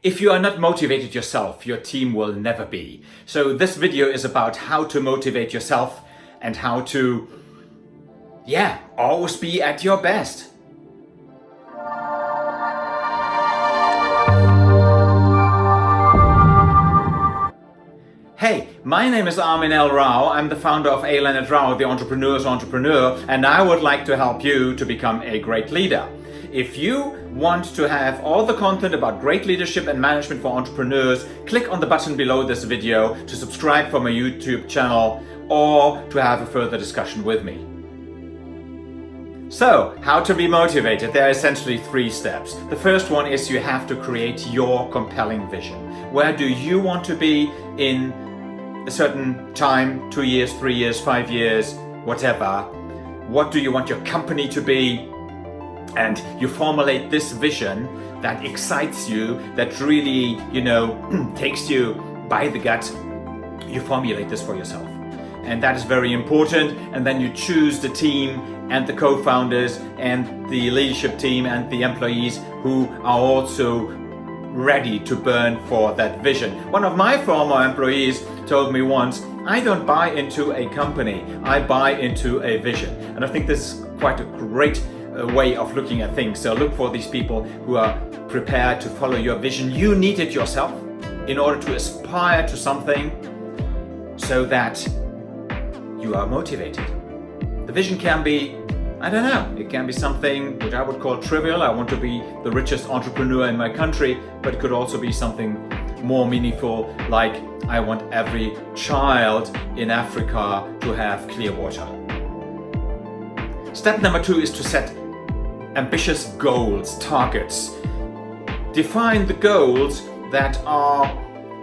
If you are not motivated yourself, your team will never be. So this video is about how to motivate yourself and how to, yeah, always be at your best. My name is Armin L. Rao. I'm the founder of A. Leonard Rao, the entrepreneur's entrepreneur, and I would like to help you to become a great leader. If you want to have all the content about great leadership and management for entrepreneurs, click on the button below this video to subscribe for my YouTube channel or to have a further discussion with me. So, how to be motivated? There are essentially three steps. The first one is you have to create your compelling vision. Where do you want to be in a certain time, two years, three years, five years, whatever? What do you want your company to be? and you formulate this vision that excites you, that really, you know, takes you by the gut, you formulate this for yourself. And that is very important. And then you choose the team and the co-founders and the leadership team and the employees who are also ready to burn for that vision. One of my former employees told me once, I don't buy into a company, I buy into a vision. And I think this is quite a great uh, way of looking at things. So look for these people who are prepared to follow your vision. You need it yourself in order to aspire to something so that you are motivated. The vision can be, I don't know, it can be something which I would call trivial. I want to be the richest entrepreneur in my country, but it could also be something more meaningful like I want every child in Africa to have clear water. Step number two is to set ambitious goals, targets. Define the goals that are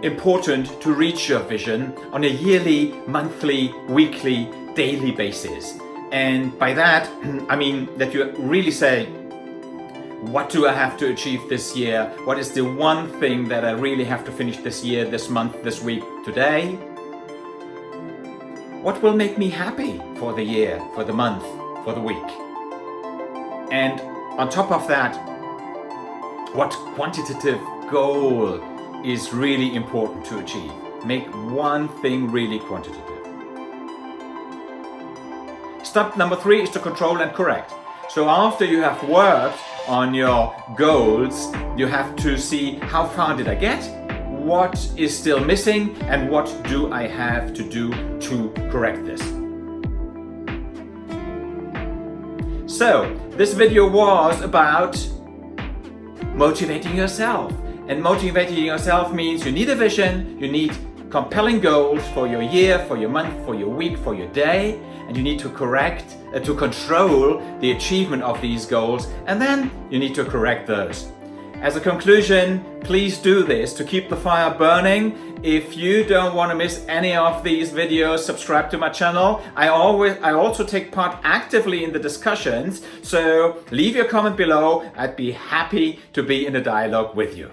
important to reach your vision on a yearly, monthly, weekly, daily basis. And by that, I mean that you really say, what do I have to achieve this year? What is the one thing that I really have to finish this year, this month, this week, today? What will make me happy for the year, for the month, for the week? And on top of that, what quantitative goal is really important to achieve? Make one thing really quantitative. Step number three is to control and correct. So after you have worked on your goals, you have to see how far did I get, what is still missing, and what do I have to do to correct this. So, this video was about motivating yourself. And motivating yourself means you need a vision, you need compelling goals for your year, for your month, for your week, for your day, and you need to correct, uh, to control the achievement of these goals, and then you need to correct those. As a conclusion, please do this to keep the fire burning. If you don't want to miss any of these videos, subscribe to my channel. I always, I also take part actively in the discussions, so leave your comment below. I'd be happy to be in a dialogue with you.